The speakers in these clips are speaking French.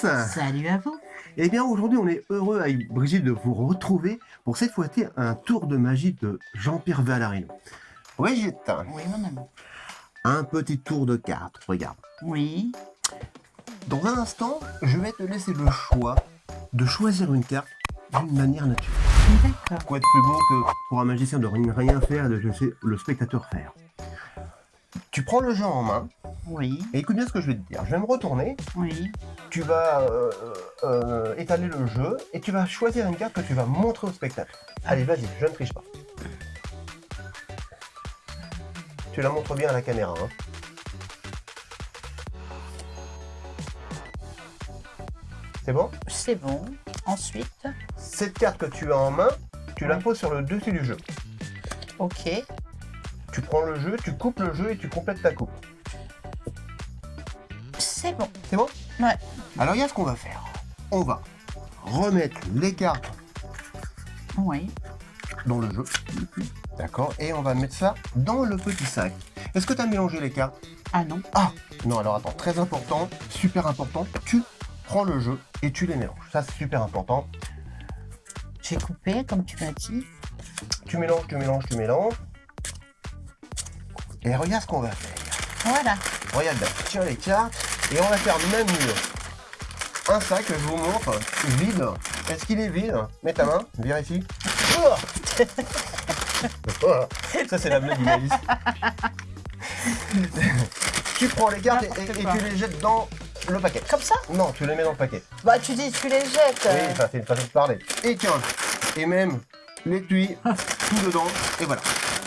Salut à vous Eh bien aujourd'hui on est heureux avec Brigitte de vous retrouver pour cette fois-ci un tour de magie de Jean-Pierre Valarino. Brigitte, Oui, mon ami. un petit tour de cartes, regarde. Oui. Dans un instant, je vais te laisser le choix de choisir une carte d'une manière naturelle. D'accord. Quoi de plus beau que pour un magicien de rien faire et de laisser le spectateur faire? Tu prends le jeu en main Oui. et écoute bien ce que je vais te dire. Je vais me retourner Oui. tu vas euh, euh, étaler le jeu et tu vas choisir une carte que tu vas montrer au spectateur. Allez, vas-y, je ne triche pas. Tu la montres bien à la caméra. Hein. C'est bon? C'est bon. Ensuite, Cette carte que tu as en main, tu la poses sur le dessus du jeu. ok. Tu prends le jeu, tu coupes le jeu et tu complètes ta coupe. C'est bon. C'est bon Ouais. Alors, il y a ce qu'on va faire. On va remettre les cartes Oui. dans le jeu. D'accord Et on va mettre ça dans le petit sac. Est-ce que tu as mélangé les cartes? Ah non. Ah Non, alors attends, très important, super important, tu prends le jeu et tu les mélanges. Ça, c'est super important. J'ai coupé, comme tu m'as dit. Tu mélanges, tu mélanges, tu mélanges. Et regarde ce qu'on va faire. Voilà. Regarde bien, tiens les cartes et on va faire même mieux. Un sac, je vous montre, vide. Est-ce qu'il est vide Mets ta main, vérifie. Ça, c'est la blague du Alice. tu prends les cartes et, et- et tu les jettes dans le paquet. Comme ça? Non, tu les mets dans le paquet. Bah, tu dis, tu les jettes. Oui, ça c'est une façon de parler. Et tiens, et même l'étui, tout dedans, et voilà.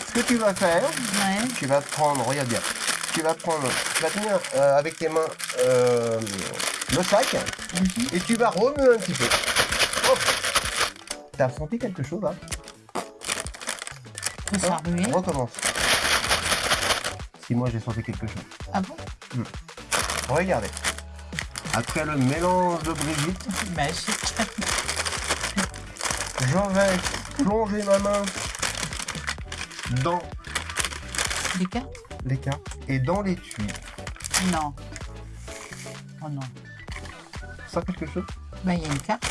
Ce que tu vas faire, Ouais. tu vas prendre, regarde bien, tu vas prendre, tu vas tenir euh, avec tes mains euh, le sac, et tu vas remuer un petit peu. Hop. T'as senti quelque chose là ça Hein. On recommence. Si moi j'ai senti quelque chose. Ah bon? Regardez. Après le mélange de Brigitte, Magique. je vais plonger ma main dans Des cartes? Les cartes et dans l'étui. Non. Oh non. Ça quelque chose? Bah, il y a une carte.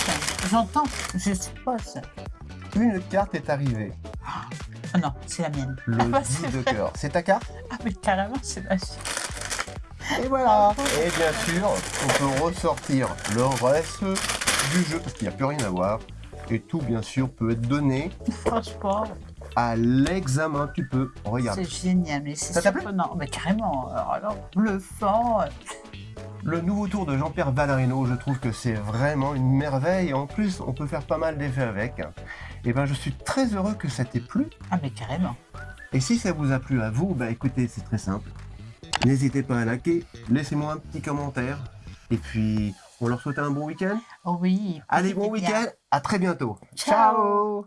J'entends. Je suppose. Une carte est arrivée. Oh non, c'est la mienne. Le Ah bah, 10 c'est de cœur. C'est ta carte? Ah, mais carrément, c'est magique. Et voilà Et bien sûr, on peut ressortir le reste du jeu parce qu'il n'y a plus rien à voir. Et tout, bien sûr, peut être donné Franchement, à l'examen. Tu peux regarder. c'est génial. Mais c'est surprenant. Mais carrément. Alors, bluffant. Le nouveau tour de Jean-Pierre Valarino, je trouve que c'est vraiment une merveille. Et en plus, on peut faire pas mal d'effets avec. Et ben, je suis très heureux que ça t'ait plu. Ah, mais carrément. Et si ça vous a plu à vous, bah écoutez, c'est très simple. N'hésitez pas à liker, laissez-moi un petit commentaire. Et puis, on leur souhaite un bon week-end. Oh oui. Allez, bon week-end, à très bientôt. Ciao.